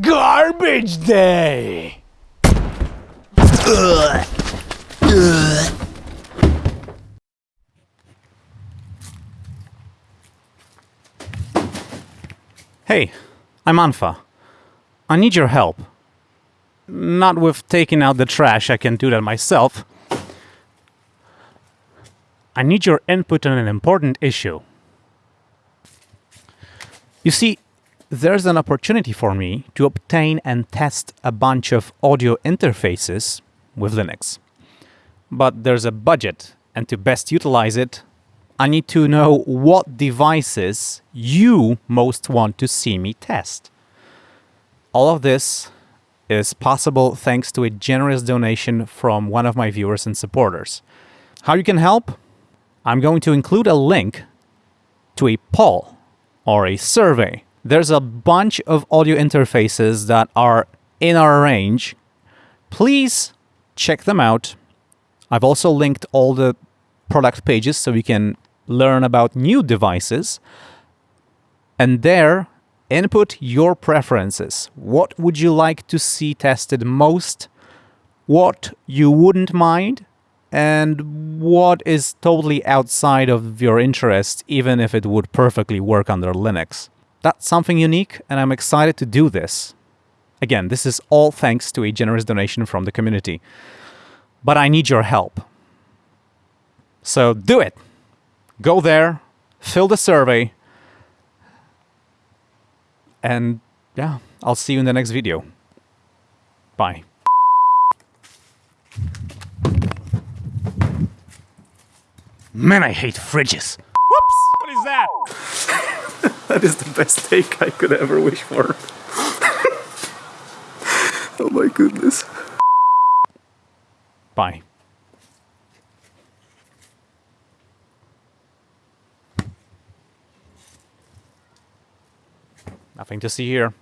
Garbage day! Hey, I'm unfa. I need your help. Not with taking out the trash, I can do that myself. I need your input on an important issue. You see, there's an opportunity for me to obtain and test a bunch of audio interfaces with Linux. But there's a budget, and to best utilize it, I need to know what devices you most want to see me test. All of this is possible thanks to a generous donation from one of my viewers and supporters. How you can help? I'm going to include a link to a poll or a survey. There's a bunch of audio interfaces that are in our range. Please check them out. I've also linked all the product pages so you can learn about new devices. And there, input your preferences. What would you like to see tested most? What you wouldn't mind? And what is totally outside of your interest, even if it would perfectly work under Linux? That's something unique, and I'm excited to do this. Again, this is all thanks to a generous donation from the community. But I need your help. So do it! Go there, fill the survey, and yeah, I'll see you in the next video. Bye. Man, I hate fridges. Whoops! What is that? That is the best take I could ever wish for. oh my goodness. Bye. Nothing to see here.